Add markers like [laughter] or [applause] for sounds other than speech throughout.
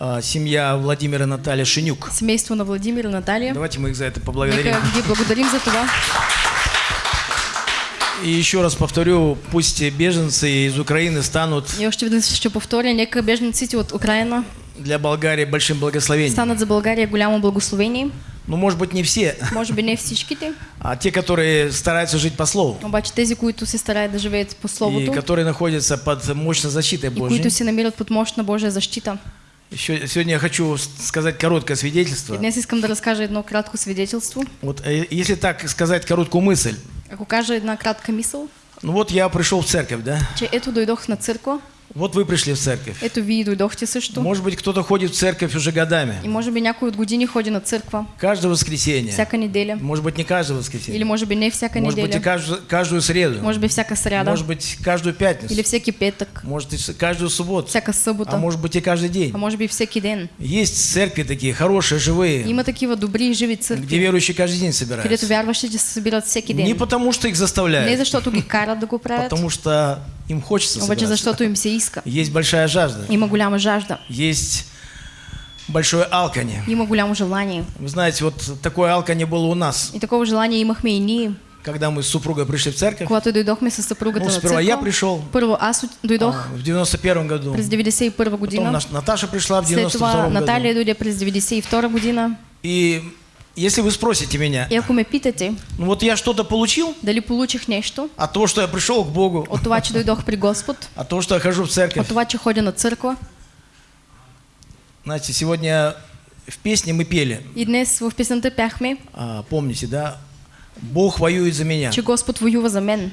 а, семья Владимира и Наталья Шинюк. Семейство на Владимир и Наталья. Давайте мы их за это поблагодарим. Нека благодарим за това. И еще раз повторю, пусть беженцы из Украины станут И още веднъж ще повторя, нека бежниците от Украина для Болгарии большим благословением. станат за България голямо благословение. Ну, может быть, не все, Може би не всичките, [laughs] а те, которые стараются жить по Слову. обаче тези, които се стараят да живеят по И Словото которые находятся под мощной защитой и Божьей. които се намират под мощна Божия защита. Еще, сегодня я хочу сказать короткое свидетельство. днес искам да разкажа едно кратко свидетелство. Вот, э, если так сказать короткую мысль, Ако кажа една кратка мисъл, ну вот я пришел в церковь, да? че ето дойдох на църква, Вот вы пришли в церковь. ето вие дойдохте също. Может быть, кто-то ходит в церковь уже годами. И може би някой от години ходи на църква, Каждое воскресенье. всяка неделя. Может быть, не каждое воскресенье. Или може би не всяка Может быть, и неделя. каждую, каждую среду. Може би всяка сряда. Может быть, каждую пятницу. Или всеки петък. Может, и каждую субботу. Всяка събота. А может быть, и каждый день. А може би всеки ден. Есть церкви такие, хорошие, живые, Има такива добри и живи где църкви, верующие каждый день където собираются. вярващите се събират всеки Не ден. потому, что их Не заставляют, защото ги карат да го правят, потому что им хочется обаче собираться. защото им се иска. Есть большая жажда, Има голяма жажда. есть большое алканье. Има голямо желание. Вы знаете, вот такое алканье было у нас, И такова желание имахме и ние, когда мы с супругой пришли в церковь. когато дойдохме с съпругата Ну, сперва я пришел Първо аз дойдох а, в 91 году. през 91 Потом година. наш- Наташа пришла в След 92 това году. Наталия дойде през 92 година. И если вы спросите меня, ако ме питате ну вот я что-то получил дали получих нещо от того, что я пришел к Богу, от това, че дойдох при Господ, от того, что я хожу в от церковь. това, че ходя на църква. Знаете, сегодня в песне мы пели, И днес в песента пяхме, а, помните, да? Бог воюет за меня. че Господ воюва за мен.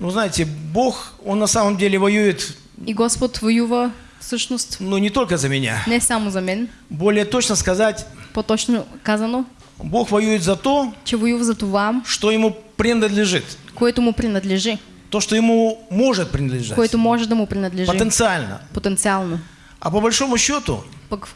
Ну, знаете, Бог, Он на самом деле воюет, И Господ воюва всъщност ну, не только за меня. не само за мен, Более точно сказать, по-точно казано, Бог воюет за то, че за това, что Ему принадлежит. което му принадлежи, То, что Ему может принадлежать. което може да му принадлежи Потенциально. потенциално. А по большому счету,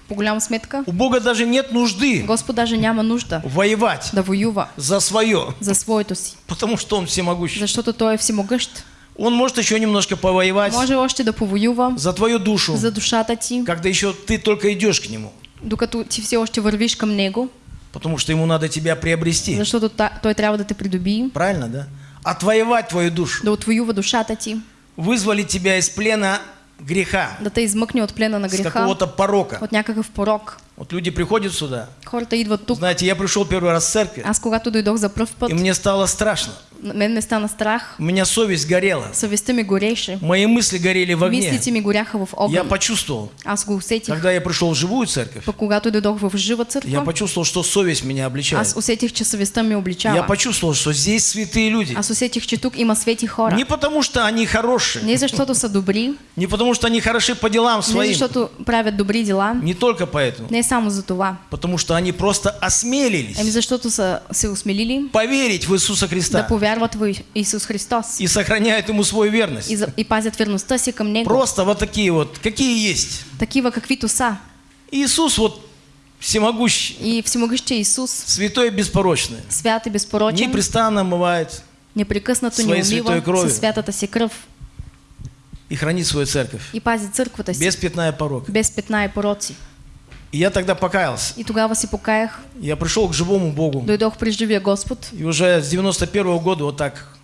по голяма сметка, у Бога даже нет нужды даже няма нужда воевать да воюва за свое, за своето си, потому что Он всемогущий. защото Той е всемогъщ. Он может еще немножко повоевать Може още да повоюва за твою душу, за душата ти, когда еще ты только идешь к Нему. докато ти все още вървиш към Него, Потому что Ему надо тебя приобрести. защото та- Той трябва да те придобие, Правильно, да? Отвоевать твою душу. да отвоюва душата ти, Вызвали тебя из плена греха, да те измъкне от плена на с греха, какого-то порока. от някакъв порок. Вот люди приходят сюда. Хората идват тук. Знаете, я пришел первый раз в церковь, Аз когато дойдох за пръв път, и мне стало страшно. мен ме стана страх, У меня совесть горела. съвестта ми гореше, Мои мысли горели в огне. мислите ми горяха в Я огън. почувствовал, Аз го усетих. когда я пришел в живую церковь, Пък когато дойдох в жива я църква, почувствовал, что совесть меня обличает. аз усетих, че съвестта ми Я обличава. почувствовал, что здесь святые люди. Аз усетих, че тук има свети хора. Не потому, что они хорошие, Не защото са добри, не потому, что они хороши по делам не своим, защото правят добри дела, не только поэтому, не само за това. потому что они просто осмелились защото са се осмелили поверить в Иисуса да Христа повярват в Исус Христос и сохраняют Ему свою верность. и, за, и пазят верността си към Него. Просто вот такие вот, какие есть. Такива каквито са. Иисус вот всемогущий, И всемогъщия Исус, святой и беспорочный, свят и безпорочен, непрестанно омывает непрекъснато ни святой умива със святата си кръв и хранит свою церковь и пази църквата си без пятна и порока. без петна и пороци. И я тогда покаялся. И тогава си покаях, Я пришел к живому Богу. дойдох при живия Господ И уже с 91 года вот так,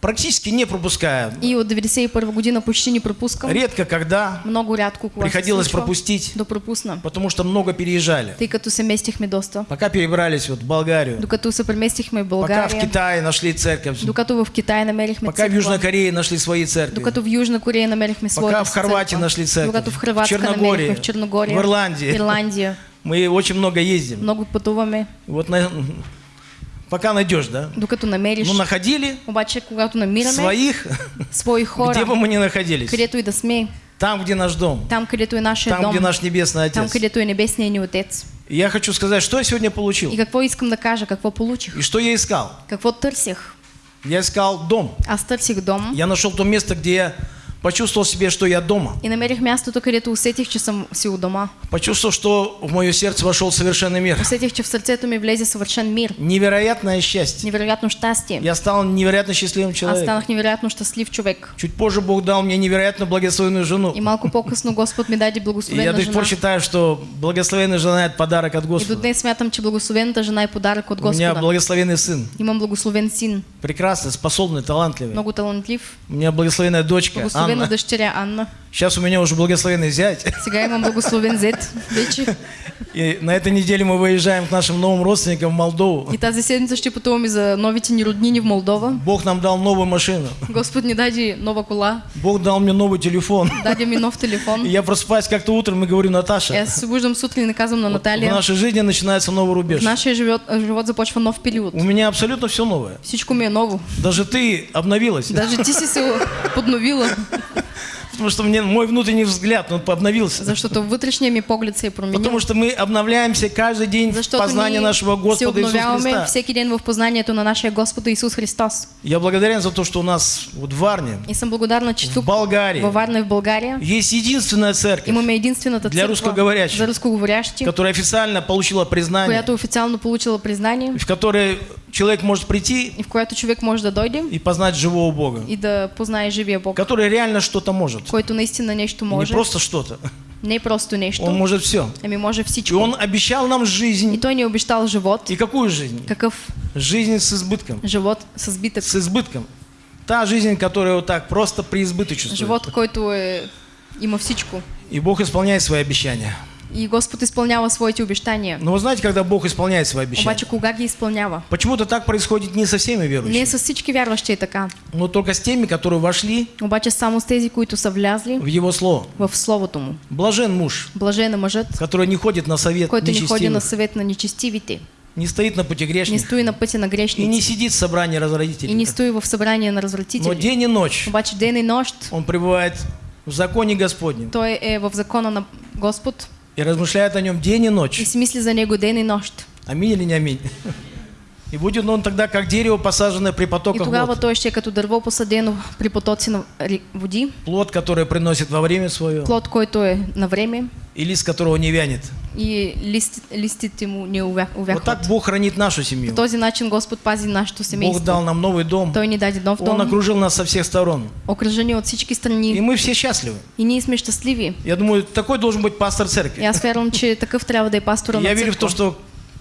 практически не пропуская, и от 91 година почти не пропускам. редко когда, Много се приходилось пропустить, да пропусна, потому что много переезжали. тъй като се местихме доста. Пока перебрались вот в Болгарию, Докато се преместихме в пока в Китае нашли церковь, докато в Китай намерихме пока в Южной Корее нашли свои церкви, докато в Южна Корея намерихме своята пока в Хорватии нашли церковь, докато в Черногории, намерихме в Черногория, в Ирландии. Ирландия. мы очень много ездим. Много пътуваме, Вот на- пока найдешь, да? докато намериш. Ну, находили Обаче, когато намираме своих, свои хора, где бы мы ни находились. където и да сме, Там, где наш дом, там, където е нашия там, дом, где наш Небесный там, Отец. където е небесният ни Отец. И я хочу сказать, что я сегодня получил И какво искам да кажа, какво получих, и что я искал. какво търсих. Я искал дом. Аз търсих дом, Я нашел то место, где я почувствовал себе, что я дома. И намерих мястото, където усетих, че съм си у дома. Почувствовал, что в мое сердце вошел совершенный мир. Усетих, че в сърцето ми влезе съвършен мир. Невероятное счастье. Невероятно щастие. Я стал невероятно счастливым Аз человеком. станах невероятно щастлив човек. Чуть позже Бог дал мне невероятно благословенную жену. И малко по-късно Господ ми даде И я до сих пор считаю, что благословенная жена – это подарок от И до Господа. днес смятам, че благословената жена е подарък от У меня Господа. благословенный сын. Имам благословен син, Прекрасный, способный, талантливый. много талантлив. У меня благословенная дочка, Благословена Анна. дъщеря Анна. Сейчас у меня уже благословенный зять. Сега имам благословен зет вече. И на этой неделе мы выезжаем к нашим новым родственникам в Молдову. И тази седмица ще пътуваме за новите ни роднини в Молдова. Бог нам дал новую машину. Господ ни даде нова кола, Бог дал мне новый телефон. даде ми нов телефон. И я просыпаюсь как-то утром и говорю, Наташа, се събуждам сутрин и казвам на в Наталия, нашей жизни начинается новый в рубеж. нашия живот, започва нов период. У меня абсолютно все новое. Всичко ми е ново. Даже ты обновилась. Даже ти си се подновила, [laughs] Потому что мне мой внутренний взгляд, он обновился. защото вътрешния ми поглед се е променил. Потому что мы обновляемся каждый день в познании нашего Господа Иисуса Христа. всеки ден в познанието на нашия Господ Исус Христос. Я благодарен за то, что у нас вот в Варне, И съм благодарна, че в Болгарии, във Варна и в България, есть единственная церковь, имаме единствената Для църква рускоговорящих. за рускоговорящи, которая официально получила признание, която официално получила признание в которой человек может прийти и в която човек може да дойде и познать живого Бога, и да познае живия Бог, который реально что-то может. Който наистина нещо Не може, просто что-то. не просто Он нещо, может все. ами може И всичко. Он обещал нам И жизнь. той ни обещал живот. И какую жизнь? Какъв Жизнь с избытком. живот с избитък? С избытком. Та жизнь, которая вот так просто преизбыточествует. Живот, който е... има всичко. И Бог исполняет свои обещания. И Господ изпълнява своите обещания. Но вы знаете, когда Бог исполняет свои обещания? Обаче кога ги? Почему-то так происходит не со всеми Не верующими, с всички вярващи е така. но только с теми, которые вошли Обаче само с тези, които са влязли в Его Слово. в Словото Му. Блажен муж, Блажен мъжът, который не ходит на совет който не ходи на съвет на нечестивите, не стоит на пути не грешных стои на пътя на и не сидит в собрании и не разродителей. стои в събрание на Но развратители. день и ночь Обаче ден и нощ он пребывает в законе Господнем той е в закона на Господ и размышляет о нем день и и ночь. си мисли за него ден и нощ. Аминь или не аминь? И будет он тогда, как дерево, посаженное при И потоках тогава вод. той ще като дърво посадено при потоци на води, Плод, который приносит во время свое, плод, който е на време и лист, которого не вянет. И лист, листите му не увя- Вот так Бог хранит нашу семью. По този начин Господ пази Бог семейство. дал нам новый дом. Той ни даде нов Он дом, окружил нас со всех сторон. окръжени от всички И страни. мы все счастливы. И ние сме щастливи. Я думаю, такой должен быть пастор И церкви. аз вярвам, че такъв трябва да е пастора Я верю в то, что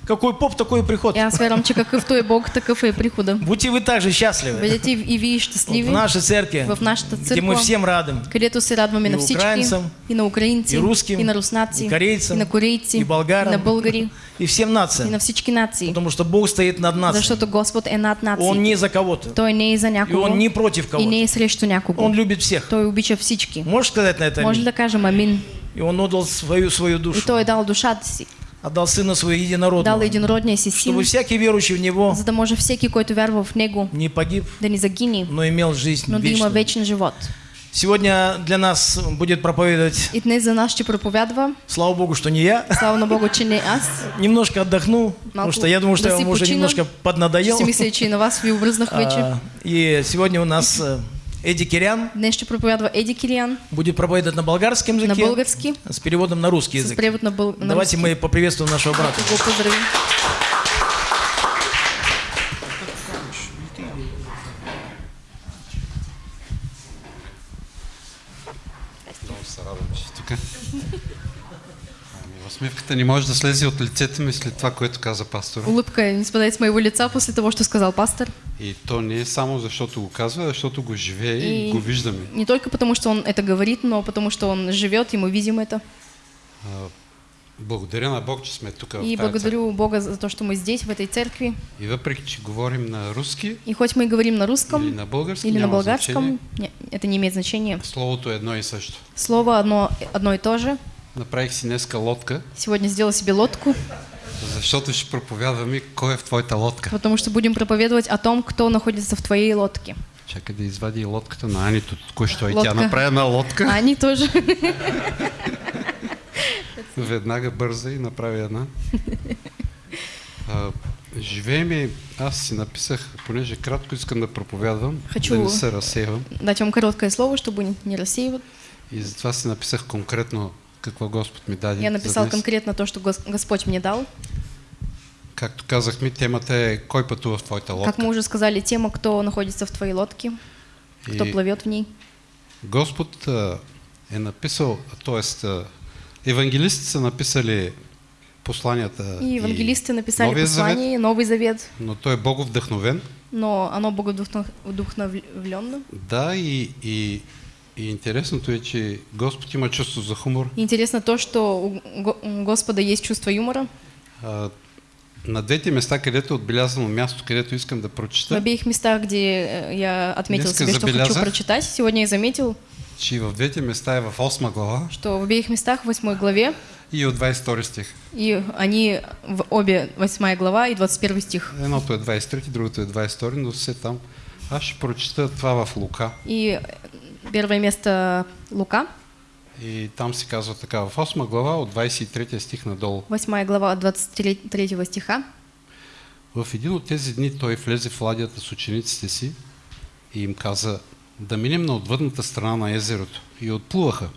какой поп, такой и приход. И аз вярвам, че какъвто е Бог, такъв е прихода. Будьте вы также счастливы. Бъдете и и вие щастливи в нашей церкви, в нашата где мы църква, всем рады. където се радваме И на всички, украинцам, и на украинци, и руским, и на руснаци, и корейцам, и на корейци, и болгарам, и на българи, И всем и нациям. на всички нации. Потому что Бог стоит над нацией. Защото Господ е над Он нации. не за кого-то. Той не е за И някого Он не против и не кого-то. е срещу някого. Он любит всех. Той обича всички. Можешь сказать на это Може ли аминь? да кажем амин? И Он отдал свою, свою И душу. той е дал душата си. Отдал Сына Своего Дал Единородного. единородния си Чтобы син, всякий верующий в Него за да може всеки, който вярва в него, не погиб, да ни загине, но имел жизнь но да има вечную. вечен живот. Сегодня для нас будет проповедовать, И днес за нас ще проповядва. слава Богу, что не я. Слава на Богу, че не аз. Немножко отдохну, потому что я думаю, что да я вам уже немножко поднадоел. си мисля, че и на вас ви обръзнах вече. [laughs] А, И сегодня у нас э, Эдди Кирян Днес ще проповядва Еди Килиан будет проповедовать на болгарском на языке български, с переводом на русский с язык. превод на, бъл... на Давайте руски. мы поприветствуем нашего брата. Го поздравим. Много се радвам, че си тук. Ами, усмивката не може да слезе от лицето ми след това, което каза пастор. Улыбка не спадает с моего лица после того, что сказал пастор. И то не е само защото го казва, а защото го живее и, И- го виждаме. Не только потому, что он это говорит, но потому, что он живет, и мы видим это. А, благодаря на Бог, че сме тук И благодарю Бога за то, что мы здесь, в этой церкви. И въпреки, че говорим на руски И хоть мы и говорим на русском или на български, или на болгарском, значение, не, это не имеет значения. словото е едно и също. Слово одно, одно и то же. Направих си днеска лодка, Сегодня сделал себе лодку, защото ще проповядваме кой е в твоята лодка. потому что будем проповедовать о том, кто находится в твоей лодке. Чакай да извади лодката на Анито. Току-що и тя направи една лодка. [laughs] А они тоже. [laughs] Веднага бърза и направи една. А, живееме, аз си написах, понеже кратко искам да проповядвам, Хочу- да не се разсейвам. Дать вам короткое слово, чтобы не рассеивать. И затова си написах конкретно какво Господ ми даде. Я за написал днес. конкретно то, что Гос- Господь мне дал. Както казахме, темата е кой пътува в твоята лодка. Как мы уже сказали, тема, кто находится в твоей лодке, кто И плывет в ней. Господ а, е написал, т.е. евангелистите са написали посланията И евангелисты написали Новия Завет, послание, Новый Завет, но той е боговдъхновен. но оно богодухновленно. Да, и, и, и интересното е, че Господ има чувство за хумор. Интересно то, что у Го- у Господа есть чувство юмора. А, на двете места, където е отбелязано място, където искам да В прочита, обеих местах, где э, я отметил себе, что хочу прочитать, сегодня я заметил, че и в двете места е в 8 глава что в обеих местах, в 8 главе, и от 22 стих. и они в обе 8 глава и 21 стих. Едното е 23, другото е 22, но все там. Аз ще прочита това в Лука. И первое место Лука, И там се казва така, в 8 глава от 23 стих надолу. 8 глава от 23 стиха. В един от тези дни той влезе в ладията с учениците си и им каза да минем на отвъдната страна на езерото. И отплуваха.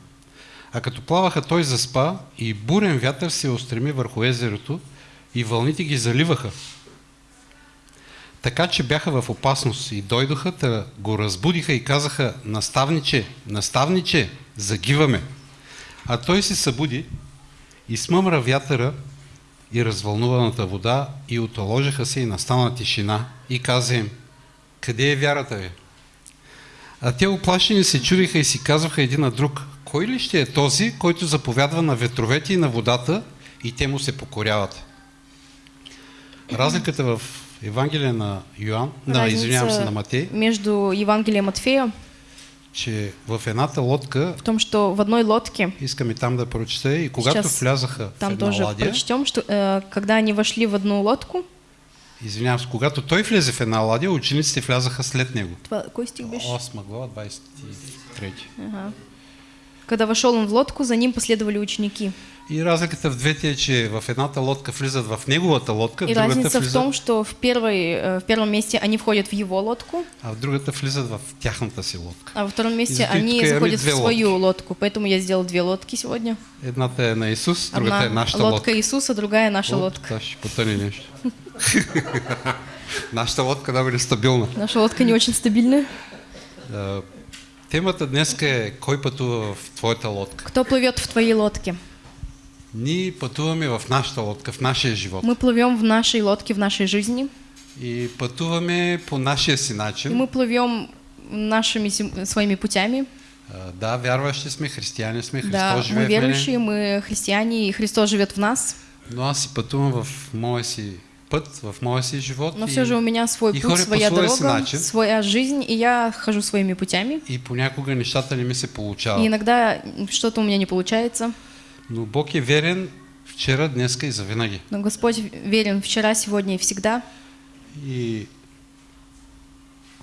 А като плаваха, той заспа и бурен вятър се устреми върху езерото и вълните ги заливаха. Така че бяха в опасност и дойдоха, да го разбудиха и казаха, наставниче, наставниче, загиваме. А той се събуди и смъмра вятъра и развълнуваната вода и отоложиха се и настана тишина и каза им, къде е вярата ви? А те оплашени се чудиха и си казваха един на друг, кой ли ще е този, който заповядва на ветровете и на водата и те му се покоряват? Разликата в Евангелие на Йоан, на, извинявам се, на Матей, между Евангелием Матфея че в едната лодка, в том, что в одной лодке, искам и там да прочета, и когато влязаха в там една тоже ладия, прочтем, что э, когда они вошли в одну лодку, извинявам се, когато той влезе в една ладия, учениците влязаха след него. Тва- какой стих беше? 8 глава, 23. Ага. Когда вошел он в лодку, за ним последовали ученики. И разликата в двете е, че в едната лодка влизат в неговата лодка, в И другата разница в влизат, том, что в, первой, в первом месте они входят в его лодку, а в другата влизат в тяхната си лодка. а во втором месте они заходят в свою лодку. Поэтому я сделал две лодки сегодня. Едната е на Исус, другата е Одна нашата лодка лодка. Иисуса, другая наша О, лодка. това ще потъне нещо. [laughs] нашата лодка да бъде стабилна. Наша лодка не очень стабильная. А, Темата днес е кой пътува в твоята лодка. Кто плывет в твоей лодке? Ние пътуваме в нашата лодка, в нашия живот. Мы плывем в нашей лодке, в нашей жизни. И пътуваме по нашия си И начин. мы плывем нашими своими путями. А, Да, вярващи сме, християни сме, Христос Да, мы живее в мене. верующие, мы христиане, и Христос живет в нас. Но аз си пътувам в моя си път, в моя си живот. Но и, все же у меня свой и путь, своя дорога, начин. своя жизнь, и я хожу своими путями. и понякога нещата не ми се И получават. иногда что-то у меня не получается. Но Бог е верен вчера, днеска и завинаги. Но Господь верен вчера, сегодня и всегда. И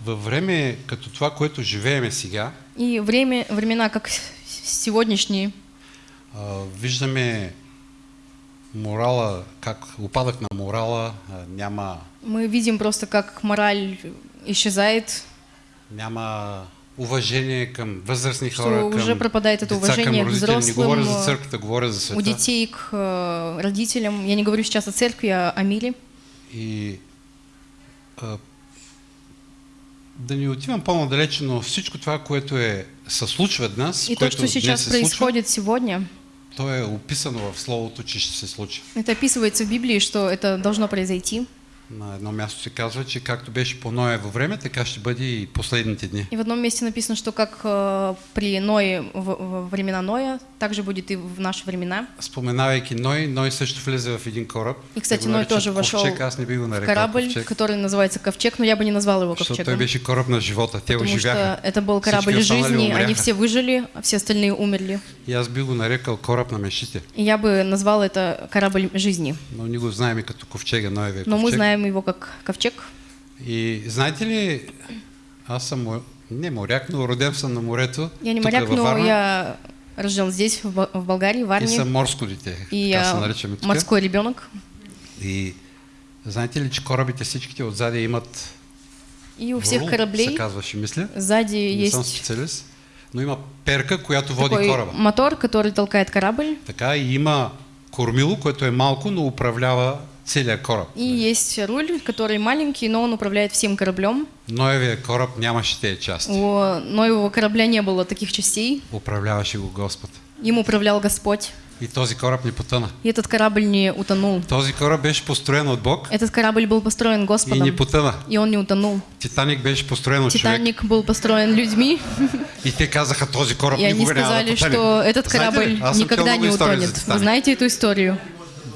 във време като това, което живееме сега, И время, времена, как сегодняшние, а, виждаме морала, как упадък на морала, а, няма, мы видим просто, как мораль исчезает, няма уважение към възрастни Что хора, уже към пропадает это уважение к родители. Не взрослым, говоря за а, църквата, говоря за у детей к э, родителям. Я не говорю сейчас о церкви, а о мире. И а, да не отивам по-надалече, но всичко това, което е, се случва днес, И то, което что сейчас се случва, происходит сегодня, то е описано в Словото, че ще се случи. это описывается в Библии, что это должно произойти. На едно място се казва, че както беше по Ноево време, така ще бъде и последните дни. И в одном месте написано, что как э, при Ное, в, времена Ноя, так же будет и в наши времена. Споменавайки Ной, Ной също влезе в един кораб. И, кстати, Ной тоже вошел ковчег, аз не би го В корабль, ковчег, который называется Ковчег, но я бы не назвал его Ковчегом. беше кораб на живота. Те Потому оживяха. что это был корабль Всички жизни, они все выжили, а все остальные умерли. И аз би го нарекал кораб на мечтите. И я бы назвал это корабль жизни. Но ние го знаем и като ковчега, Ноевия Но мы ковчег. Знаем его как Ковчег. И знаете ли, аз съм не моряк, но роден съм на морето. Я не моряк, но я рожден здесь, в Болгарии, в И Варне. съм морско дете, И така я се наричаме тук. морской ребенок. И Знаете ли, че корабите всичките отзади имат И у всех врул, се кораблей казваше, мисля. сзади Не съм есть специалист. Но има перка, която води такой кораба. мотор, который толкает корабль, Така и има кормило, което е малко, но управлява целия кораб. и есть руль, который маленький, но он управляет всем кораблем. Ноевия кораб нямаше тези части. У Ноевого корабля не было таких частей, Управляваше го Господ. им управлял Господь. И този кораб не потъна. И этот корабль не утонул. Този кораб беше построен от Бог Этот корабль был построен и Господом, не потъна. и он не утонул. Титаник беше построен от човек. Титаник был построен людьми, И те казаха, този кораб и они никога няма да сказали, потъне. что этот Знаете корабль чел никогда не утонет. Вы знаете эту историю?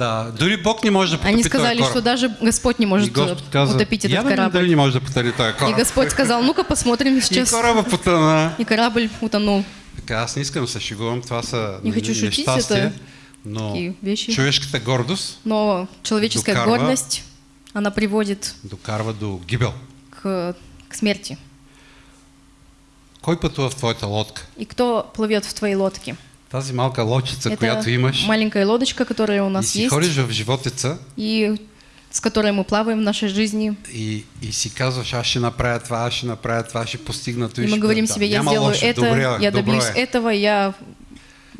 Да, дори Бог не може да потопи Они сказали, что даже Господь не И может Господ каза, утопить я этот корабль. дали не може да потъне този И. Господь сказал, ну-ка посмотрим И сейчас. кораба потъна. И корабль утонул. Така, аз не искам да се шегувам, това са Не хочу шутить, это но вещи. човешката гордост Но человеческая Докарва. гордост, она приводит докарва до гибел. к, к смерти. Кой пътува в твоята лодка? И кто плывет в твоей лодке? Тази малка лодчица, Это която имаш, маленькая лодочка, которая у и нас си есть, ходиш в животеца и с которой мы плаваем в нашей жизни. и, и си казваш, аз ще направя това, аз ще направя това, ще постигна това. И мы говорим да, себе, я сделаю лошо, это, добре, я добро добьюсь е. этого, я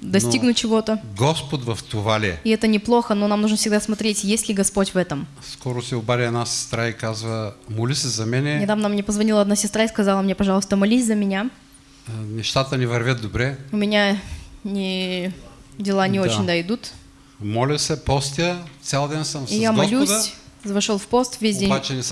достигну чего-то. Господ в това ли е? И это неплохо, но нам нужно всегда смотреть, есть ли Господь в этом. Скоро се обади една сестра и казва, моли се за мене, Недавно мне позвонила одна сестра и сказала мне, пожалуйста, молись за меня. а, нещата ни вървят добре, У меня не, дела не Да. очень да идут. моля се, постя, цял ден съм с И я Господа, молюсь, вошел в пост, весь день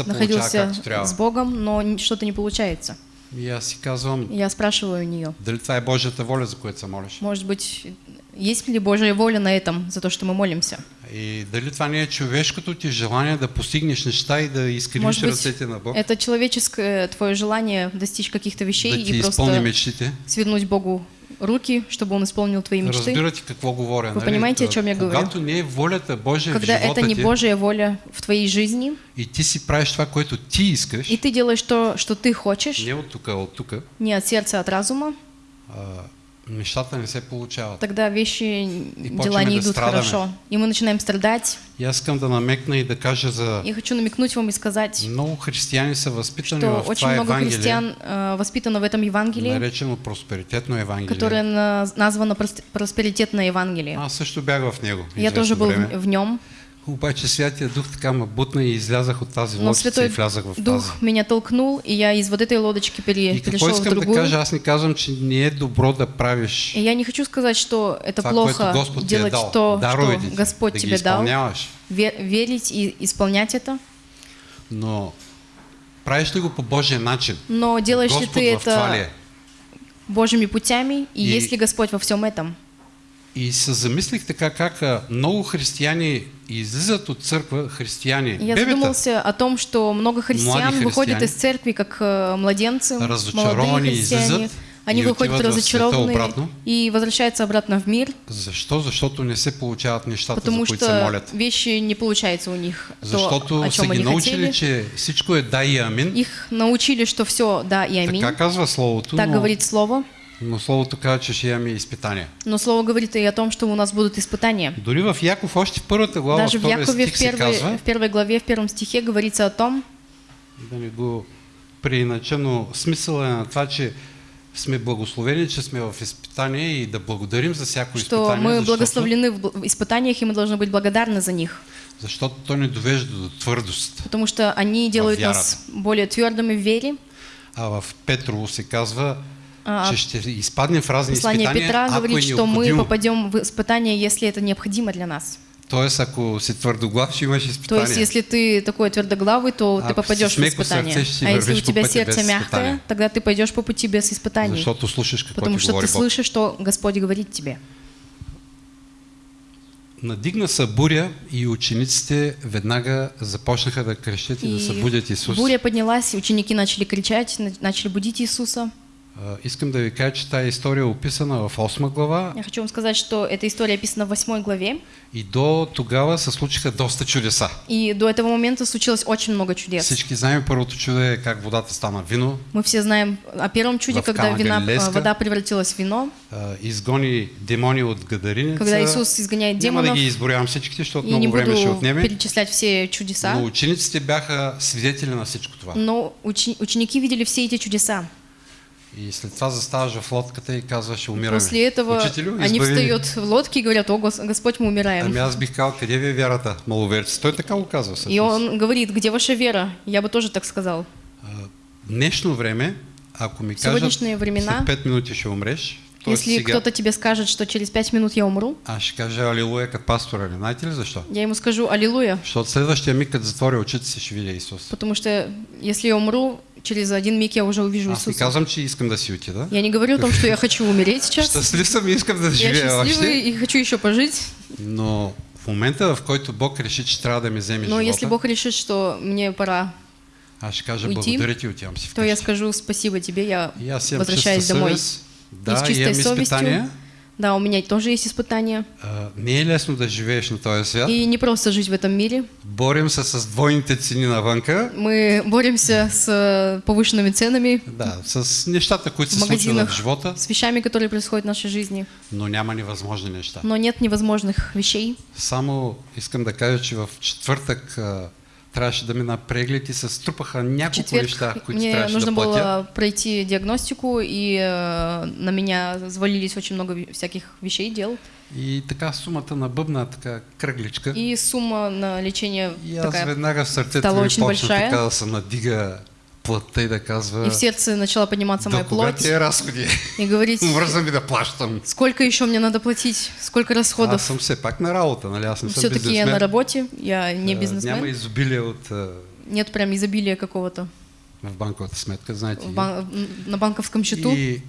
находился с Богом, но что-то не получается. и аз си казвам, Я спрашиваю у нее, дали това е Божията воля, за което се молиш? может быть, есть ли Божья воля на этом, за то, что мы молимся? И дали това не е човешкото ти желание да постигнеш неща и да изкривиш быть, ръцете на Бог, это человеческое твое желание достичь каких-то вещей да и просто мечтите. свернуть Богу руки, чтобы Он исполнил твои мечты. Разбирате какво говоря. Вы нали? понимаете, о чем я говорю? Когато не е волята Божия Когда в это не Божья воля в твоей жизни, и ти си правиш това, което ти искаш, и ты делаешь то, что ты хочешь, не от тук, а от тук, не от сердца, а от разума, а, нещата не се получават. тогда вещи, дела почваме не да идут страдаме. хорошо. И мы начинаем страдать. И аз искам да намекна и да кажа за Я хочу намекнуть вам и сказать, много християни са възпитани что в очень много Евангелие, христиан э, воспитано в этом Евангелии, наречено просперитетно Евангелие. которое на- названо прос- просперитетное Евангелие. Аз също бях в него. Я тоже был в, в нем, Обаче Святия Дух така ме бутна и излязах от тази лодица и влязах в тази. Дух меня толкнул, и я из вот этой лодочки пере- И перешел в искам да другую. кажа? Аз не казвам, че не е добро да правиш И я не хочу сказать, что это това, плохо Господ делать дал. то, Даровете что Господь да тебе дал, ве- верить и исполнять это. Но правиш ли го по Божия начин? Но делаешь ли Господ ты ли это е? Божьими путями, и, И- есть ли Господь во всем этом? И се замислих така как а, много християни излизат от църква, християни, Я бебета, задумался о том, что много христиан выходят из церкви как э, младенцы, молодые христиане. Они выходят разочарованные и возвращаются обратно в мир, Защо? Защото не се получават нещата, потому за които се что молят. вещи не получается у них Защото то, о чем они научили, хотели. че всичко е да и амин. Их научили, что все да и аминь. Така казва Словото, Так но, говорит Слово. Но Словото казва, че ще имаме изпитания. Но Слово говорит и о том, что у нас будут испытания. Дори в Яков, още в първата глава, Даже в Якове в первой, казва, в первой главе, в первом стихе говорится о том, да не го преинача, но смисъл е на това, че сме благословени, че сме в изпитание и да благодарим за всяко что изпитание, мы благословлены в испытаниях, и мы должны быть благодарны за них. защото то ни довежда до твърдост. Потому что они делают вяра. нас более твердыми в вере. А в Петрово се казва, А, че изпаднем в разни Послание изпитания, Петра ако говорит, что мы попадем в испытания, если это необходимо для нас. Тоест, ако си ще имаш То есть, если ты такой твердоглавый, то ты Ако попадешь в смеко испытания. сърце, А если у тебя сердце мягкое, испытания. тогда ты пойдешь по пути без испытаний. Защото слушаш какво Потому что ты слышишь, что Господь говорит тебе. Надигна се буря и учениците веднага започнаха да крещят и, да И събудят Исус. буря поднялась, ученики начали кричать, на- начали будить Иисуса. А, Искам да ви кажа, че тази история е описана в 8 глава Я хочу вам сказать, что эта история описана в 8 главе, и до тогава се случиха доста чудеса. и до этого момента случилось очень много чудес. Всички знаем, първото чудо е как водата стана вино, Мы все знаем о первом чуде, когда вина, а, вода превратилась в вино, а, изгони демони от гадариница. когда Иисус изгоняет Няма да демонов, ги изборявам всичките, защото и много време ще отнеме. перечислять все чудеса, Но учениците бяха свидетели на всичко това. но учени- ученики видели все эти чудеса. И след това заставаш в лодката и казваш, умираме. После этого Учителю, они избави ни. встают в лодке и говорят, о, Гос- Господь, мы умираем. Ами аз бих казал, къде ви е вярата, маловерци? Той така го казва И он говорит, где ваша вера? Я бы тоже так сказал. А, Днешно време, ако ми В кажат, времена, след 5 минути ще умреш. Если сега, кто-то тебе скажет, что через пять минут я умру, аз ще кажа алилуя като пастора. Не знаете ли защо? я ему скажу Аллилуйя. Защото следващия миг, като затворя очите си, ще видя Исус. Потому что если я умру, через один миг я уже увижу Аз не Иисуса. казвам, че искам да си отида. Я не говорю о том, что я хочу умереть [laughs] сейчас. Щастлив съм и искам да Я живея счастливый още. и хочу еще пожить. Но в момента, в който Бог реши, че трябва да ми вземе Но если Бог решит, что мне пора, аз ще кажа уйти, благодаря ти, отивам си то я скажу спасибо тебе, я возвращаюсь домой. съвест. Да, с чистой совестью. изпитания. Да, у меня тоже есть испытания. А, не е лесно да живееш на този свят. И не просто жить в этом мире. Борим се с двойните цени навънка. Мы боремся с э, повышенными ценами, Да, с нещата, които се случват в живота, с вещами, которые происходят в нашей жизни. но няма невъзможни неща. Но нет невозможных вещей. Само искам да кажа, че в четвъртък а, трябваше да мина преглед и се струпаха няколко четверг неща, които мне трябваше нужно да платя. было пройти диагностику, и э, на меня завалились очень много всяких вещей, дел. И така сумата на бъбна, така кръгличка. И сумма на лечение И аз такая. веднага в сърцето стала ми очень почна большая. така да се надига плътта и да казва И в сердце начала подниматься моя плоть и говорить, [laughs] сколько еще мне надо платить, сколько Аз расходов. съм все пак на работа, нали? Аз Все-таки я на работе, я не Няма бизнесмен. изобилие от а, Нет прям изобилия какого-то в банковата сметка, знаете. в бан- на банковском счету. И,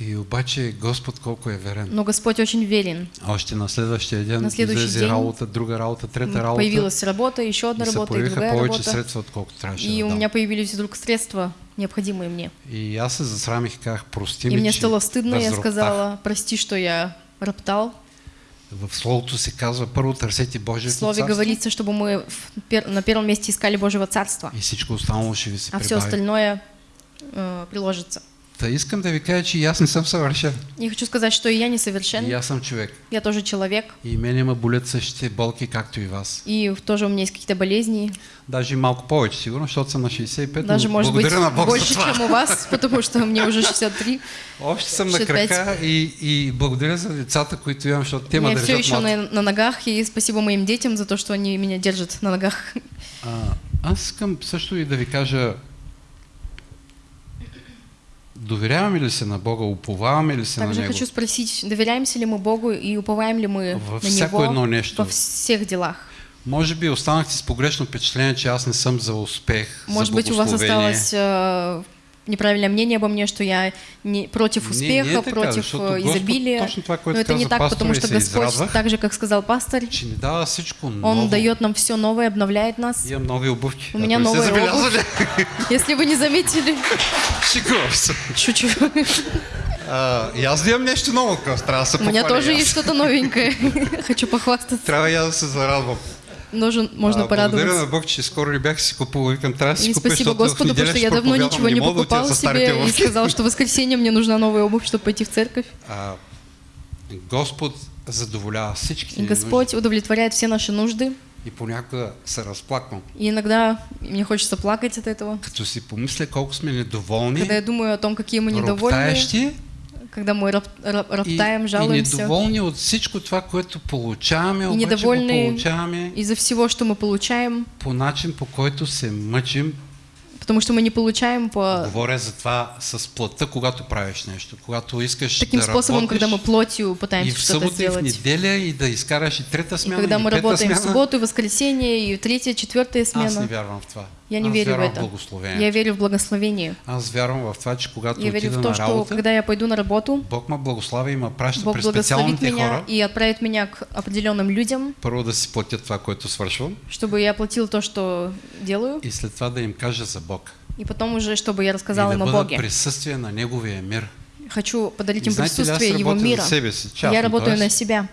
и обаче Господ колко е верен. Но Господь очень верен. Още на следващия ден На следващия излезе ден работа, друга работа, трета работа. Появилась работа, еще одна и работа и другая работа. средства, отколкото трябваше И да у меня появились вдруг средства, необходимые мне. И аз се засрамих казах, прости И ми, мне стало стыдно, я сказала, прости, что я роптал. В Словото се казва, първо търсете Божието слове царство говорится, чтобы мы в на первом месте искали Божьего Царства, и всичко останало ще ви се а все остальное э, приложится. Та искам да ви кажа, че и аз не съм съвършен. И хочу сказать, что и я И несовершен, аз съм човек. я тоже человек, И мене ме болят същите болки, както и вас. и тоже у меня есть какие-то болезни, Даже малко повече, сигурно, защото съм на 65, даже, но может быть, на Бог больше, чем у вас, [laughs] потому что мне уже 63. Още съм на 65. крака и, и благодаря за децата, които имам, защото те ме Я все държат еще на, на ногах, и спасибо моим детям за то, что они меня держат на ногах. А, аз искам също и да ви кажа, доверяваме ли се на Бога, уповаваме ли се Также на Него хочу спросить, доверяемся ли мы Богу и уповаем ли мы Во на Него едно нещо. во всех делах? Може би останахте с погрешно впечатление, че аз не съм за успех, Может за быть, у вас осталось э, неправильное мнение обо мне, что я не против Не, успеха, не е така, против Господ изобилия. точно това, Но это не так, потому что Господь, израдвах, так же, как сказал пастор, всичко Он дает нам все новое, обновляет нас. Имам нови обувки. У меня Ако не сте новая забелязали. Если вы не заметили, се. шучу. А, и аз да имам нещо ново, трябва да се У меня тоже есть что-то новенькое. Хочу похвастаться. Трябва аз да се зарадвам. Нужен, можно А, Благодаря на порадоваться. Бог, че скоро бях си купувал. Викам, трябва да си И купя, спасибо Господу, потому что я давно ничего не покупал старите себе и сказал, что в воскресенье мне нужна новая обувь, чтобы пойти в церковь. А, Господ задоволява всичките И ни Господь удовлетворяет все наши нужды. И понякога се разплаквам. И иногда мне хочется плакать от этого. Като си помисля колко сме недоволни, Когда я думаю о том, какие мы недовольны, роптаещи когда мы роп- роп- и, роптаем, и жалуемся. недоволни от всичко това, което получаваме, И обаче го недовольни получаваме Из-за всего, что мы получаем, по начин, по който се мъчим. потому что мы не получаем по Говоря за това с плътта, когато правиш нещо. Когато искаш таким да способом, работиш, когда мы плотью и пытаемся в что-то събота и в сделать. неделя и да изкараш и трета И смяна, когда и мы работаем в смяна. субботу, и воскресенье, и третья, четвертая Аз не смена. вярвам в това. Я не Аз верю в в это. благословението. Я верю в благословение. Аз вярвам в това, че когато Я верю в то, что работа, когда я пойду на работу, Бог ме благослави и ме праща Бог благословит меня хора, и отправит меня к определенным людям, първо да си платят това, което свършвам, чтобы я платил то, что делаю, и след това да им кажа за Бог. И потом уже, чтобы я и рассказала да им о Боге. присъствие на Неговия мир. Хочу подарить И им знаете присутствие Его мира. себе си, Я частно, работаю т.е. на себя.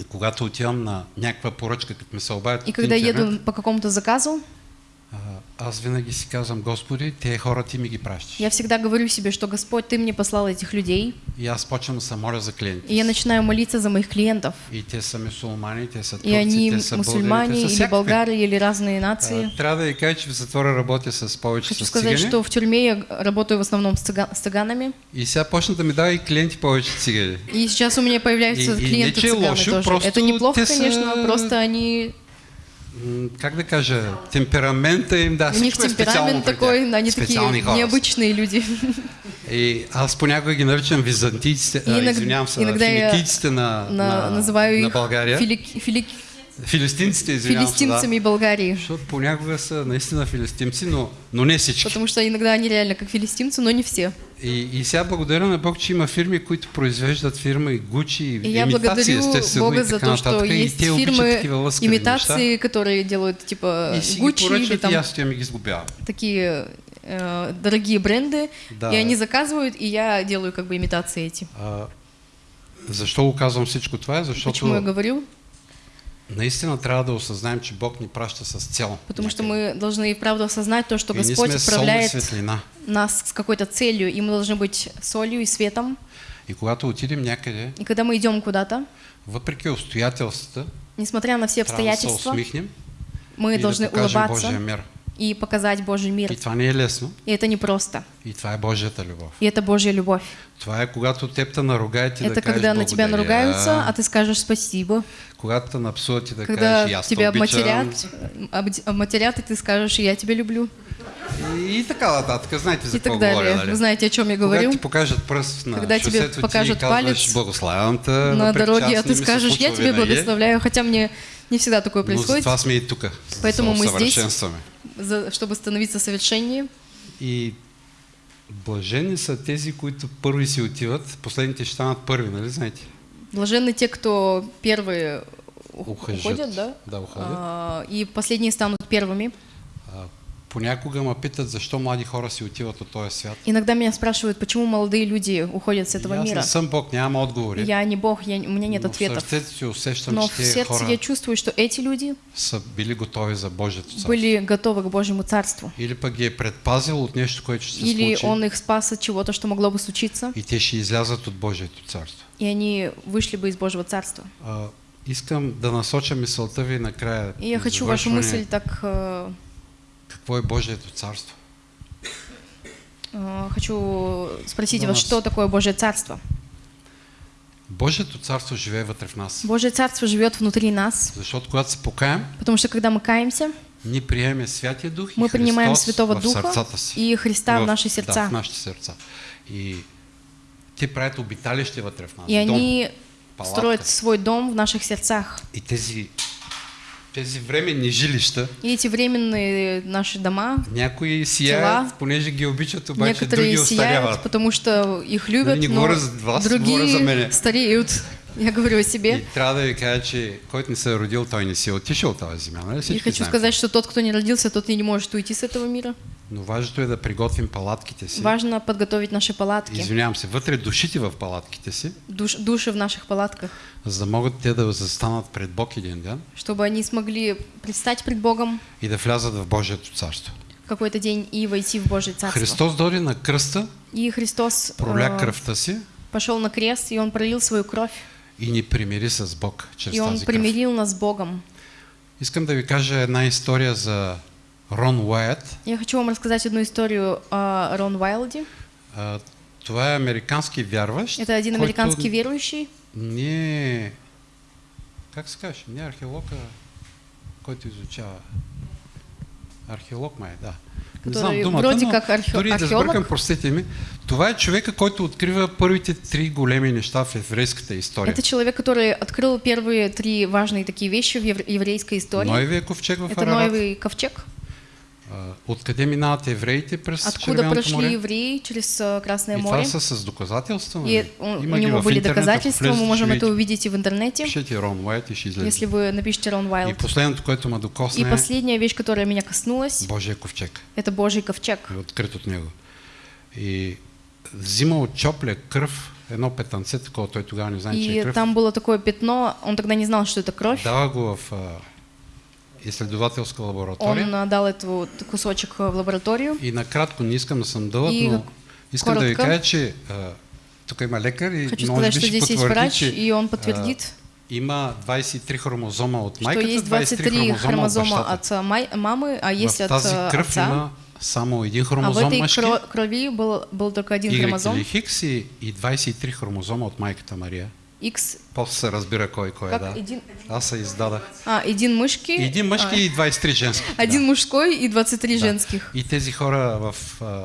И когато отивам на някаква поръчка, като ме се обадят И когда интернет, еду по какому-то заказу, аз винаги си казвам, Господи, тези хора ти ми ги пращаш. я всегда говорю себе, что Господь, Ты мне послал этих людей, И аз почвам да се моля за клиенти. и я начинаю молиться за моих клиентов. И те са мусулмани, те са турци, И они те са мусульмане българи, те или всякакви. или разные нации. А, Трябва да ви кажа, че в затвора работя с повече Хочу с сказать, цигани. что в тюрьме я работаю в основном с, цыга- с цыганами. И сега почна да ми дава и клиенти повече цигани. И сейчас у меня появляются И- и клиенты не, че цыганы лошо, тоже. просто Это неплохо, те конечно, просто они Как да кажа, темперамента им, да, у них темперамент такой, они такие необычные люди. И аз понякога ги наричам византийците, а, иногда- извинявам се, финикийците на, На- на, называю на България. фили- фили- Филистимците, извинявам се, филистимцами да. Болгарии. Защото понякога са наистина филистимци, но, но не всички. Потому что иногда они реально как филистимцы, но не все. И, и сега благодаря на Бог, че има фирми, които произвеждат фирми Гучи и я имитации, естествено, Бога и за то, что. И есть те обичат такива лъскави неща. имитации, которые делают типа Гуччи или поръчват и там аз ги такие э, дорогие бренды, Да. и они заказывают, и я делаю как бы имитации эти. А, защо го казвам всичко това? Защото Почему я говорю? Наистина трябва да осъзнаем, че Бог ни праща с цел. Потому что мы должны и правда осознать то, что и Господь отправляет светлина. нас с какой-то целью, и мы должны быть солью и светом. И когато отидем някъде, И когда мы идем куда-то, въпреки обстоятелствата, несмотря на все да обстоятельства, усмихнем мы должны да улыбаться Божия мир. И показать Божий мир. И това не е лесно. И это не просто. И това е Божията любов. И это Божья любовь. Това е когато теб те наругаят и да Это кажеш когда на тебя наругаются, а ты скажешь спасибо. Когато те напсуват и да Когда кажеш аз те тебя обматерят, обматерят, и ты скажешь, я тебя люблю. И, и така нататък. Знаете за И какво так говоря, нали? Вы знаете, о чем я говорю? ти покажат пръст на Когда тебе покажат ти палец благославям те, На дороге, а ты скажешь, я тебе благословляю, хотя мне не всегда такое Но происходит, затова сме и тук. Поэтому мы здесь. За- чтобы становиться совершеннее. И блажени са тези, които първи си отиват, последните ще станат първи, нали знаете? Блаженны те, кто первые ух- Ухажат. уходят, да? Да, уходят. А, и последние станут первыми. Понякога ме питат защо млади хора си отиват от този свят. Иногда меня спрашивают, почему молодые люди уходят с этого аз мира. не съм Бог, нямам отговори. Я не Бог, я, у меня нет но ответов. в си усещам, Но в сердце я чувствую, что эти люди са били готови за Божието царство. были готовы к Божьему Царству. Или пък ги е предпазил от нещо, което ще се Или случи. Он их спас от чего-то, что могло бы случиться, И те ще излязат от Божието царство. и они вышли бы из Божьего Царства. А, искам да насоча мисълта ви накрая. И я хочу вашу мысль так... э, Какво е Божието царство? э, хочу спросить Да, вас, нас. что такое Божье Царство? Божието царство живее вътре в нас. Божье Царство живет внутри нас, Защото когато се покаем, потому что когда мы каемся, ние приемем Святия Дух и мы принимаем Христос Святого Духа и Христа в наши Да, сердца. в нашите сърца. И те правят обиталище вътре в нас. И дом, они палатка. строят свой дом в наших сердцах. И тези, тези временни жилища, И эти временные наши дома, някои сияят, Тела. понеже ги обичат, обаче други некоторые остаряват. сияют, потому что их любят, Нали, не но за вас, говоря за другие стареют. Я говорю о И себе. трябва да ви кажа, че който не се е родил, той не си е отишъл тази земя. И хочу сказать, что тот, кто не родился, тот и не может уйти с этого мира. Но важното е да приготвим палатките си. Важно подготовить наши палатки, Извинявам се, вътре душите в палатките си, душ- души в наших палатках, за да могат те да застанат пред Бог един ден чтобы они смогли предстать пред Богом и да влязат в Божието царство. какой-то день и войти в Божье Царство. Христос дойде на кръста, И Христос проля э, кръвта си пошел на крест, и Он пролил свою кровь, и ни примири с Бог чрез и Он примирил нас с Богом. Искам да ви кажа една история за Рон Уайт. Я хочу вам рассказать одну историю о Рон Уайлде. А, Това е американски вярващ. Это който американский верующий, Не. Как се каже? Не археолог, а който изучава. Археолог май, да. Знам думата, вроде но как архе- дори да археолог. сбъркам, простете ми. Това е човека, който открива първите три големи неща в еврейската история. это человек, который открыл первые три важные такие вещи в евр- еврейской истории. Ноевия ковчег в Это Арарат, Ноевый ковчег, А, Откъде минават евреите през Откуда Червеното прошли море? евреи через э, Красное И море. това са с доказателства. И у, у Има ги него были интернет, доказательства, мы можем это увидеть и в интернете, Пишете Рон Уайт и ще излезе. если вы напишите Рон И Уайлд. последното, което ме докосна И последняя вещь, которая меня коснулась, Божия ковчег. это Божий ковчег. е открит от него. И взима от чопля кръв, едно петънце, такова, той тогава не знае, че е И кръв. там было такое пятно, он тогда не знал, что это кровь. Дава го в а, изследователска лаборатория. Он дал этот кусочек в лабораторию. И накратко, не искам да съм дълъг, И но искам да ви коротко. кажа, че а, тук има лекар и Хочу може сказать, би ще потвърди, врач, че и он подтвердит, а, има 23 хромозома от майката, есть 23 23 хромозома, от от май- мамы, а есть от тази кръв отца. има само един А в хромозом этой мъжки, кро- крови был, был только один Y хромозом, или Хикс и, и 23 хромозома от майката Мария. X. После разбира кой кой е, Как да. един, Аз се издадах. а, един мъжки, един мъжки и 23 женски. [laughs] а, один да. мужской и 23 Да. женских. И тези хора в а,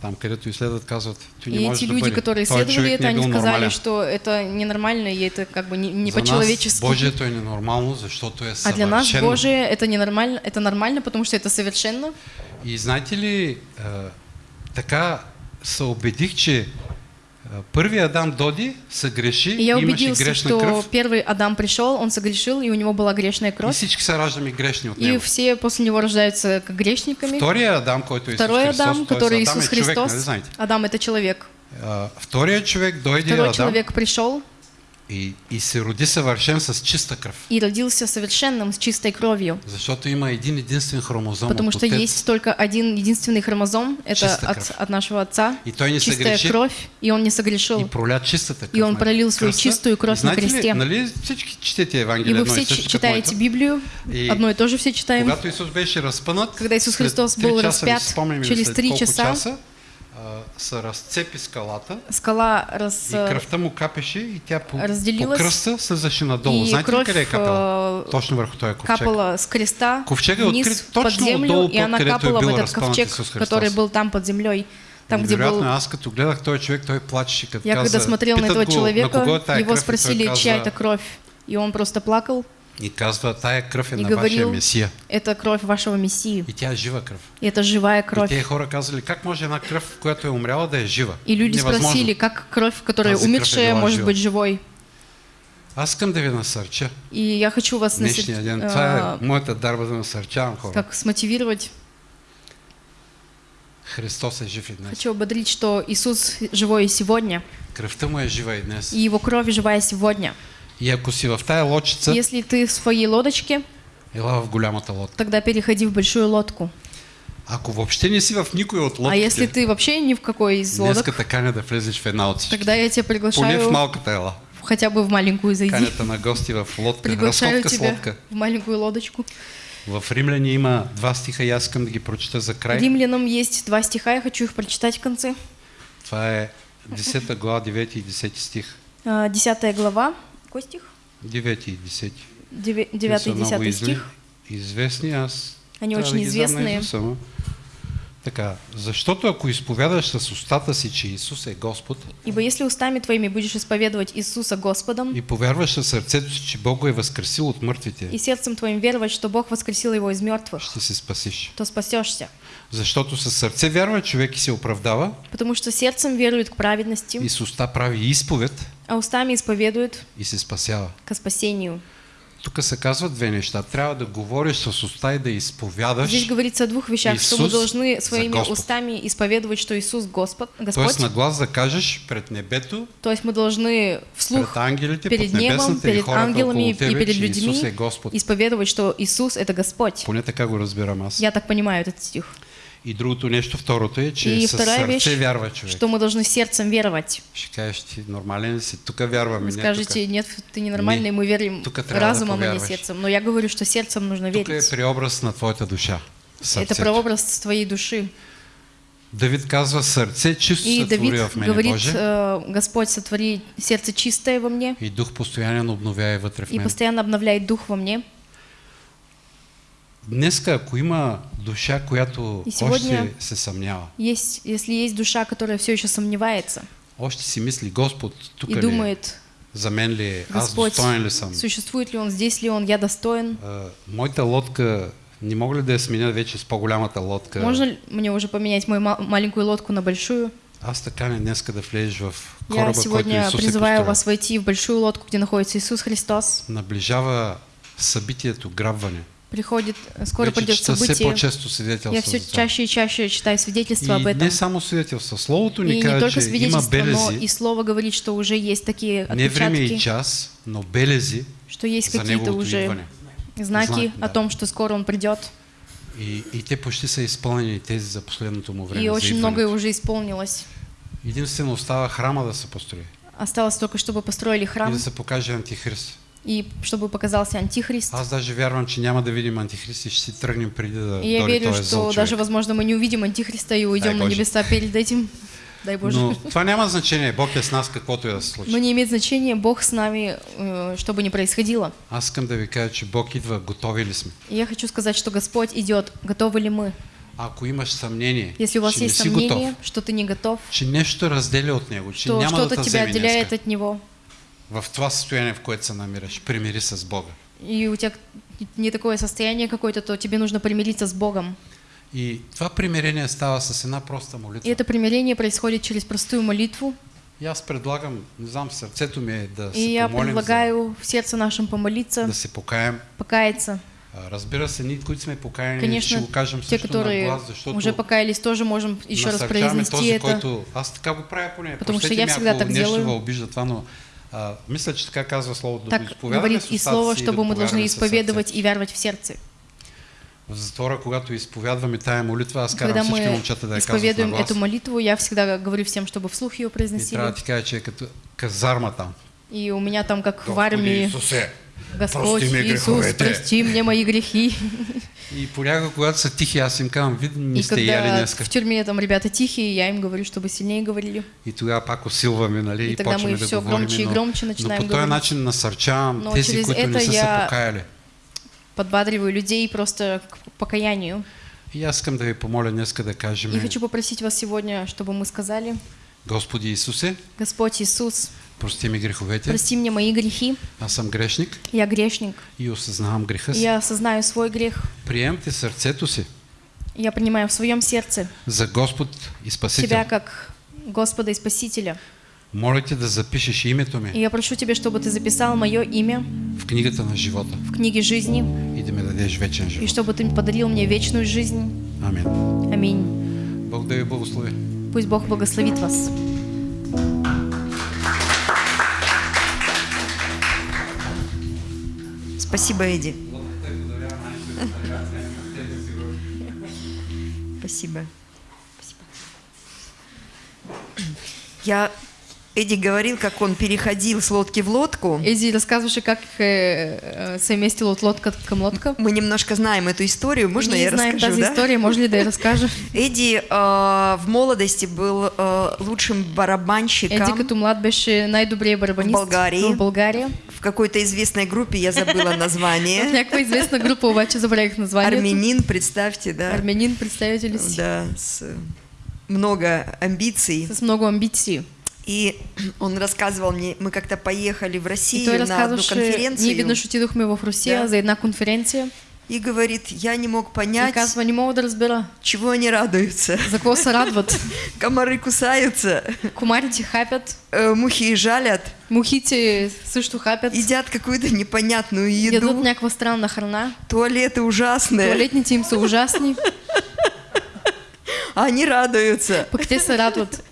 там, където изследват, казват, ти не И можеш эти люди, бъде. которые исследовали это, они сказали, нормален. что это ненормально, и это как бы не, не За по-человечески. Божието е ненормално, защото е А для нас. Божие это ненормально, это нормально, потому что это совершенно. И знаете ли, а, така се убедих, че първият Адам доди, се греши, И я убедился, грешна что кръв первый Адам пришел, он согрешил, и у него была грешная и кровь. всички се раждаме грешни от И него. все после него рождаются как грешниками. Втория Адам, който е Исус Второй Христос, Адам, т.е. который Адам Иисус човек, Христос. знаете? Адам это человек. А, Вторият човек дойде Второй Адам человек пришел и, и се роди съвършен с чиста кръв. и родился совершенным, с чистой кровью. Защото има един единствен хромозом Потому от что есть только один единственный хромозом, это от, от нашего отца, И той не чистая съгреши кровь, и он не согрешил. и проля чистата кръв. И он пролил свою кръста. чистую кровь знаете на кресте. Ли, нали всички четете И Евангелие вы все и читаете? Библию, И одно и то же все читаем. Когато Исус беше разпънат, Когда Исус след Христос был часа, ли через три часа, часа се разцепи скалата Скала раз, и кръвта му капеше и тя по, по разделилась, кръста слизаше надолу. и Знаете ли кровь къде е капала? э, Точно върху този ковчег. капала с креста Ковчега е открит точно землю, отдолу, и она където е капала в этот ковчег, который был там под землей. Там, где был... аз като гледах този човек, той плачеше, като Я каза, когда смотрел на этого го, человека, на его спросили, чья это кровь. И он просто плакал И казва, тая кръв е и на вашия говорил, Месия. это кровь вашего Мессии. И тя е жива кръв. И это живая И кровь. тези хора казали, как може една кръв, която е умряла, да е жива? И люди Невъзможно. спросили, как кровь, которая Тази е умершая, била может жива. быть живой. Аз искам да ви насърча. И я хочу вас Днешния ден. а, Това е моята дарба да насърчавам хора. как смотивировать. Христос е жив и днес. Хочу ободрить, что Иисус живой и сегодня, Кръвта му е жива и днес. и Его кровь живая сегодня. И ако си в тая лодчица, Если ты в своей лодочке, ела в голямата лодка. тогда переходи в большую лодку. Ако въобще не си в никой от А если лодките, ты вообще ни в какой из лодок, днеска да влезеш в една от всички. тогда я тебя Поне в приглашаю малката ела. хотя бы в маленькую зайди. Канята на гости в лодка. Приглашаю Разходка с тебя лодка. в маленькую лодочку. В Римляни има два стиха и аз искам да ги прочита за край. Римлянам есть два стиха, я хочу их прочитать в конце. Това е 10 глава, 9 и 10 стих. А, Десятая глава. Какой стих? 9 и 10. Деве- Те Девятый са и много десятый изли- стих. Известни, аз Они очень известные. наизуст, ама. Така, защото ако изповядаш с устата си, че Исус е Господ Ибо если устами твоими будешь исповедовать Иисуса Господом, и повярваш със сърцето си, че Бог го е възкресил от мъртвите, и сердцем твоим веровать, что Бог воскресил его из мертвых, ще се спасиш. то спасешься. Защото със сърце вярва човек и се оправдава Потому что сердцем верует к праведности, и с уста прави изповед а устами исповедует и се спасява. ко спасению. Тук се казват две неща. Трябва да говориш с уста и да изповядаш. Здесь говорится о двух вещах, что мы Иисус должны своими устами исповедовать, что Иисус Господь, Тоест Господь. на глас да кажеш пред небето, То есть мы должны вслух пред ангелите, перед небом, и перед ангелами и тебе, перед Исус е людьми исповедовать, что Иисус это Господь. Поне така го разбирам аз. Я так понимаю этот стих. И другото нещо, второто е, че И с сърце вещь, вярва човек. что мы должны сердцем веровать. Ще кажеш ти, нормален ли си? Тук вярваме, Вы не скажете, нет, ты ненормальный, мы верим трябва да разумом, а не сердцем. Но я говорю, что сердцем нужно тук. Тук е верить. преобраз на твоята душа. Это Сърцето. прообраз твоей души. Давид казва, сърце чисто И Давид в мене, говорит, Боже. э, Господь, сотвори сердце чистое во мне И дух постоянно обновяй вътре в и мен. постоянно обновляй дух во мне. Днеска, ако има душа, която още се съмнява, Есть, если есть душа, которая все еще сомневается още си мисли, Господ, тук и ли е? думает, За мен ли е? Аз достоен ли съм? существует ли он, здесь ли он, я достоин. А, моята лодка Не мога ли да я сменя вече с по-голямата лодка? Можно ли мне уже поменять мою ма- маленькую лодку на большую? Аз така не днеска да влезеш в Я кораба, който сегодня Исус е призываю построил. вас войти в большую лодку, где находится Иисус Христос. Наближава събитието грабване. Приходит, э, скоро придет событие. Я все чаще и чаще читаю свидетельства об И этом. не само свидетелства. Словото ни И не казва, только свидетельства, но и слово говорит, что уже есть такие не време и отпечатки, час, но белези что есть какие-то уже идване. знаки Знак, о да. том, что скоро Он придет. И, и те почти са изпълнени тези за последното му време. И очень многое уже исполнилось. Единствено остава храма да се построи. Осталось только, чтобы построили И храм да се покаже антихрист. И чтобы показался Антихрист. Аз даже вярвам, че няма да видим антихрист и ще си тръгнем преди да И я верю, что човек. даже, возможно, мы не увидим Антихриста и уйдем на Боже. небеса перед этим. Дай Боже. Но това няма значение. Бог е с нас, каквото и да се случи. Но не имеет значения, Бог с нами, э, что бы ни происходило. Аз искам да ви кажа, че Бог идва, готови ли сме. Я хочу сказать, что Господь идет. Готовы ли мы? Ако имаш съмнение, Если у вас есть не си готов, сомнение, что ты не готов, че нещо разделя от Него, че что что-то те тебя отделяет днеска. от Него, В това състояние, в което се намираш, примири се с Бога. и у тебя не такое состояние какое-то, то тебе нужно примириться с Богом. И това примирение става с една проста молитва. И это примирение происходит через простую молитву. И аз предлагам, не знам, сърцето ми е да И я предлагаю в сердце нашем за, помолиться, да се покаем. покаяться. А, Разбира се, ние, които сме покаяни, ще Конечно, го кажем те, също на которые глас, защото уже покаялись, тоже можем еще раз произнести този, это. който... Аз така го правя поне. Потому что Простете я ми, всегда ако так делаю. обижда това, но мисля, че така казва Словото. Да Так говорит и слово, чтобы мы должны исповедовать и вярвать в сердце. В затвора, когато изповядваме тая молитва, аз карам Когда всички момчета да я исповедуем эту молитву, я всегда говорю всем, чтобы вслух ее И трябва произносили. да ти кажа, че е като казарма там. И у меня там, как в армии, Исусе, Господь прости Иисус, греховете. прости мне мои грехи. И понякога, когато са тихи, аз им казвам, вие не сте яли днеска. в тюрьме там ребята тихие, я им говорю, чтобы сильнее говорили. И тогава пак усилваме, нали, и, И тогда мы да всё говорим. громче и но, громче но начинаем по този начин насърчавам Но тези, които не са се покаяли. Подбадриваю людей просто к покаянию. И аз искам да ви помоля днеска да кажем, И хочу попросить вас сегодня, чтобы мы сказали, Господи Исусе, Господь Иисус, прости ми греховете, прости мне мои грехи, аз съм грешник я грешник, и осъзнавам греха си. я осознаю свой грех, Приемте сърцето си я принимаю в своем сердце за Господ и Спасител. Тебя как Господа и Спасителя. Моля те да запишеш името И ми я прошу Тебя, чтобы Ты записал мое имя в книгата на живота в книге жизни, и да ми дадеш вечен и живот. чтобы Ты подарил мне вечную жизнь. Амин. Аминь. Бог да ви благослови. Пусть Бог благословит вас. Спасибо, Эдди. Спасибо. Спасибо. Я Эдди говорил, как он переходил с лодки в лодку. Эдди, рассказываешь, как э, э, совместил лодка к лодка? Мы немножко знаем эту историю. Можно Не я знаем расскажу, тази да? история, можно ли да я расскажу? [laughs] Эдди э, в молодости был э, лучшим барабанщиком Еди като млад беше най-добрият барабанист В България. в България. В какой-то известной группе, я забыла [laughs] название. някаква известна група, обаче забравих названието. Армянин, представьте, да? Армянин, си? Да, с много амбиций. С много амбиции. И он рассказывал мне, мы как-то поехали в Россию на одну разказваше, ние конференцию веднъж отидохме в Русия Да. за една конференция и говорит, я не мог понять, казва, не мога да разбера чего они радуются. за какво се радват. [laughs] Комары кусаются, Комарите хапят, э, мухи жалят, мухите също хапят, едят какую-то непонятную еду, някаква странна храна, туалеты ужасные, туалетните им са ужасни, а [laughs] они радуются. пък те се радват.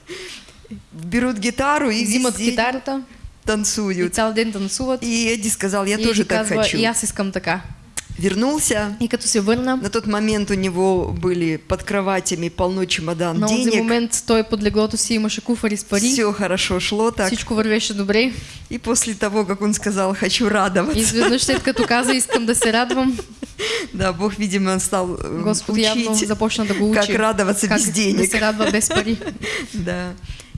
Берут гитару и Взимат весь день китарата и танцуют. цял ден танцуват. И Эдди сказал, я и тоже так казва, хочу. и аз искам така. Вернулся. На тот момент у него были под кроватями полно чемодан на денег. момент той под леглото си имаше куфари с пари, Все хорошо шло так. всичко вървеше добре. И после того, как он сказал, хочу радоваться, изведнъж след като каза, искам да се радвам, да, Бог, видимо, стал э, Господ явно учить, започна да го учи. как радоваться как без да денег. се радва без пари. [laughs] Да.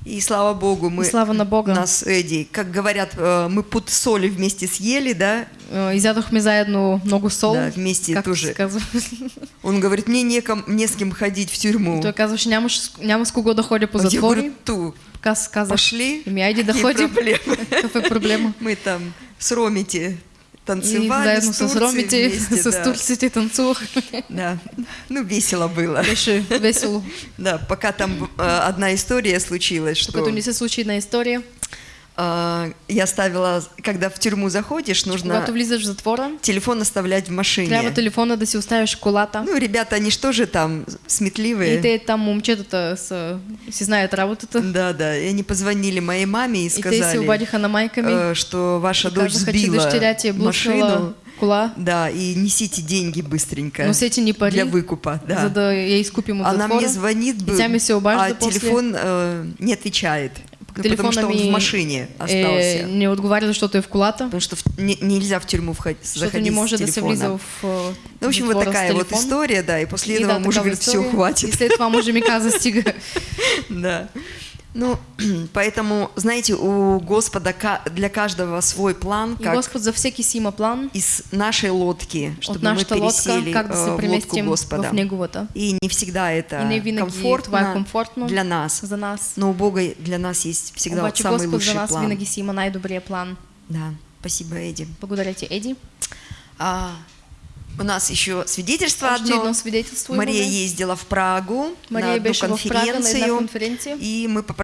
И слава Богу, мы И слава на Бога. нас, Эдди, как говорят, э, мы пуд соли вместе съели, да? Е, Изядохме заедно много сол. Да, вместе както тоже. [laughs] Он говорит, мне неком, не с кем ходить в тюрьму. Казваше, нямаш, с- няма с кого да ходя по А я затвори. говорю, ту, пошли. еми айде да Какие ходим. проблемы? [laughs] Какъв е проблема? [laughs] Мы там с Ромити танцевали заедно с с Турцией вместе, [laughs] с да. Турцией танцувахме. Да, ну весело было. Беше весело. [laughs] Да, пока там э, одна история случилась, что Докато не се случи една история, я ставила, когда в тюрьму заходишь, нужно когато влизаш в затвора, телефон оставлять в машине. трябва телефона да си оставиш колата. Ну, ребята, они что же там, сметливые? И те там момчетата са, си знаят работата. Да, да, и они позвонили моей маме и И те сказали, обадиха на майка ми. э, что ваша дочь сбила машину. кола. Да, и несите деньги быстренько Носете ни пари, для выкупа. Да. за да я изкупим от Она затвора. мне звонит, И бы, тя ми се обажда а после. телефон э, не отвечает, ну, потому что он в машине е, остался. не отговаря, защото е в колата. Потому что в- не- нельзя в тюрьму входить, заходить не може с телефона. в э, Ну, в общем, вот такая вот история, да, и после И этого [laughs] да, муж говорит, все. И хватит. след това мъжа ми каза, стига. Да. Ну, [clears throat] поэтому, знаете, у Господа для каждого свой план, И как Господ за всеки си има план из нашей лодки, чтобы мы нашата лодка, пересели как э, в лодку Господа. в неговата. И не всегда это И не комфортно, комфортно для нас. за нас. Но у Бога для нас есть всегда вот Обаче самый Господ лучший за нас план. винаги си има най-добрия план. Да, спасибо, Эдди. Благодаря ти, Еди. А, у нас еще свидетельство Още одно. едно свидетелство Мария ездила в Прагу на Мария одну беше в Прага на конференцию, конференция. и мы